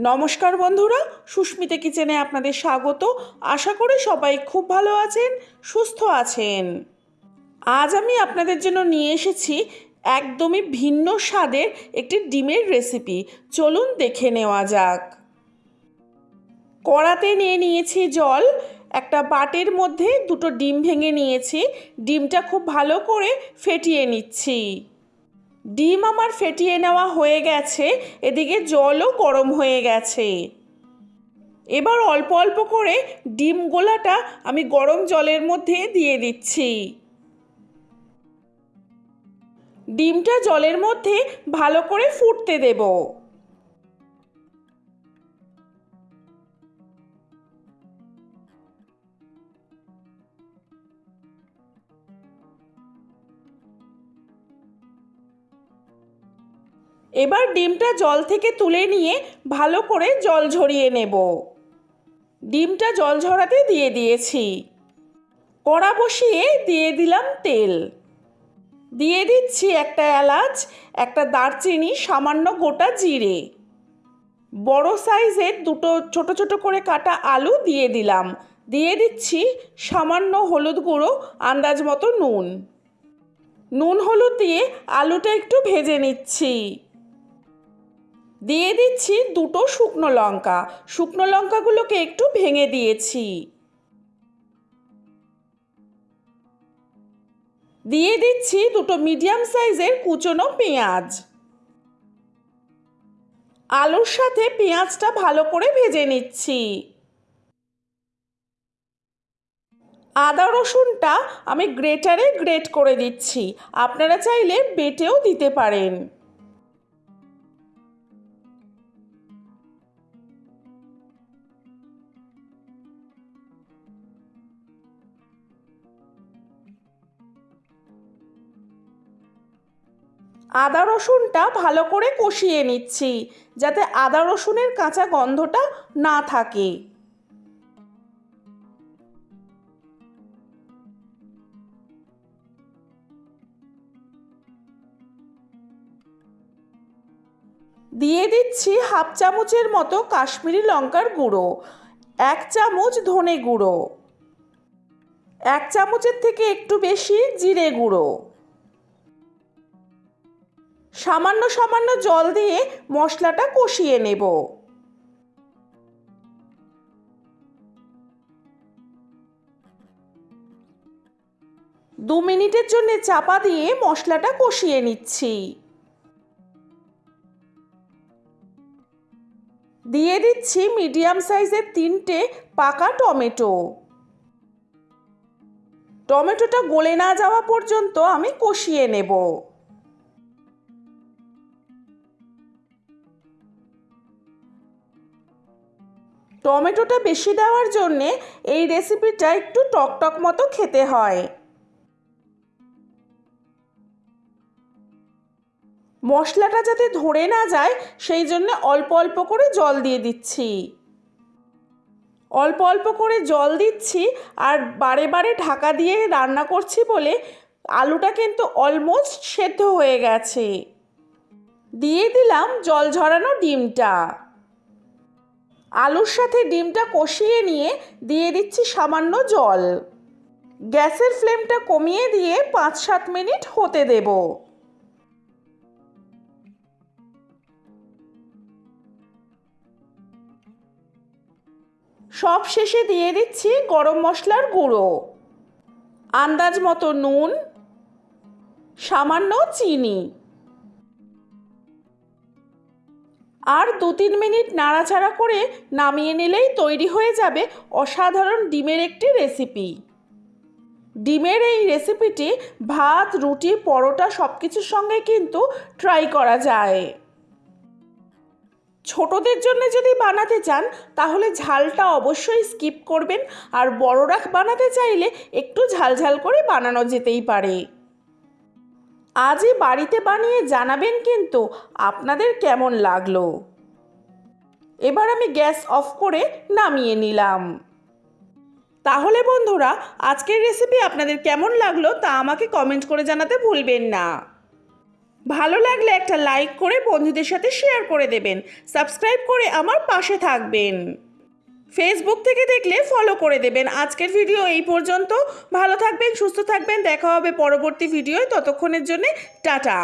নমস্কার বন্ধুরা, সুস্মিতা কিচেনে আপনাদের স্বাগত। আশা করি সবাই খুব ভালো আছেন, সুস্থ আছেন। আজ আমি আপনাদের জন্য নিয়ে এসেছি একদমই ভিন্ন স্বাদের একটি ডিমের রেসিপি। চলুন দেখে নেওয়া যাক। কড়াতে নিয়ে নিয়েছি জল, একটা বাটির মধ্যে দুটো ডিম ভেঙে নিয়েছি। ডিমটা খুব ভালো করে ফেটিয়ে নিচ্ছি। ডিম আমার ফেটিয়ে নেওয়া হয়ে গেছে, এদিকে জলও গরম হয়ে গেছে। এবার অল্প অল্প করে ডিম গোলাটা আমি গরম জলের মধ্যে দিয়ে দিচ্ছি। ডিমটা জলের মধ্যে ভালো করে ফুটতে দেবো। এবার ডিমটা জল থেকে তুলে নিয়ে ভালো করে জল ঝরিয়ে নেব। ডিমটা জল ঝরাতে দিয়ে দিয়েছি। কড়া বসিয়ে দিয়ে দিলাম তেল। দিয়ে দিচ্ছি একটা এলাচ, একটা দারচিনি, সামান্য গোটা জিরে। বড় সাইজের দুটো ছোট ছোট করে কাটা আলু দিয়ে দিলাম। দিয়ে দিচ্ছি সামান্য হলুদ গুঁড়ো, আন্দাজ মতো নুন। নুন হলুদ দিয়ে আলুটা একটু ভেজে নিচ্ছি। দিয়ে দিচ্ছি দুটো শুকনো লঙ্কা। শুকনো লঙ্কাগুলোকে একটু ভেঙে দিয়েছি। দিয়ে দিচ্ছি দুটো মিডিয়াম সাইজের কুচনো পেঁয়াজ। আলুর সাথে পেঁয়াজটা ভালো করে ভেজে নিচ্ছি। আদা রসুনটা আমি গ্রেটারে গ্রেট করে দিচ্ছি। আপনারা চাইলে বেটেও দিতে পারেন। আদা রসুনটা ভালো করে কষিয়ে নিচ্ছি, যাতে আদা রসুনের কাঁচা গন্ধটা না থাকে। দিয়ে দিচ্ছি হাফ চামচের মতো কাশ্মীরি লঙ্কার গুঁড়ো, এক চামচ ধনে গুঁড়ো, এক চামচের থেকে একটু বেশি জিরে গুঁড়ো। সামান্য সামান্য জল দিয়ে মশলাটা কষিয়ে নেব। দু মিনিটের জন্য চাপা দিয়ে মশলাটা কষিয়ে নিচ্ছি। দিয়ে দিচ্ছি মিডিয়াম সাইজের তিনটে পাকা টমেটো। টমেটোটা গলে না যাওয়া পর্যন্ত আমি কষিয়ে নেব। টমেটোটা বেশি দেওয়ার জন্যে এই রেসিপিটা একটু টকটক মতো খেতে হয়। মশলাটা যাতে ধরে না যায়, সেই জন্য অল্প অল্প করে জল দিয়ে দিচ্ছি। অল্প অল্প করে জল দিচ্ছি আর বারে বারে ঢাকা দিয়ে রান্না করছি বলে আলুটা কিন্তু অলমোস্ট সেদ্ধ হয়ে গেছে। দিয়ে দিলাম জল ঝরানো ডিমটা। আলুর সাথে ডিমটা কষিয়ে নিয়ে দিয়ে দিচ্ছি সামান্য জল। গ্যাসের ফ্লেমটা কমিয়ে দিয়ে পাঁচ সাত মিনিট হতে দেব। সব শেষে দিয়ে দিচ্ছি গরম মশলার গুঁড়ো। আন্দাজ মতো নুন, সামান্য চিনি। আর দু তিন মিনিট নাড়াচাড়া করে নামিয়ে নিলেই তৈরি হয়ে যাবে অসাধারণ ডিমের একটি রেসিপি। ডিমের এই রেসিপিটি ভাত, রুটি, পরোটা সব কিছুর সঙ্গে কিন্তু ট্রাই করা যায়। ছোটদের জন্য যদি বানাতে চান, তাহলে ঝালটা অবশ্যই স্কিপ করবেন আর বড়রা বানাতে চাইলে একটু ঝালঝাল করে বানানো যেতেই পারে। আজই বাড়িতে বানিয়ে জানাবেন কিন্তু আপনাদের কেমন লাগল? এবার আমি গ্যাস অফ করে নামিয়ে নিলাম। তাহলে বন্ধুরা, আজকের রেসিপি আপনাদের কেমন লাগল তা আমাকে কমেন্ট করে জানাতে ভুলবেন না। ভালো লাগলে একটা লাইক করে বন্ধুদের সাথে শেয়ার করে দেবেন। সাবস্ক্রাইব করে আমার পাশে থাকবেন। ফেসবুক থেকে দেখলে ফলো করে দেবেন। আজকের ভিডিও এই পর্যন্ত। ভালো থাকবেন, সুস্থ থাকবেন। দেখা হবে পরবর্তী ভিডিওয় ততক্ষণের জন্যে টাটা।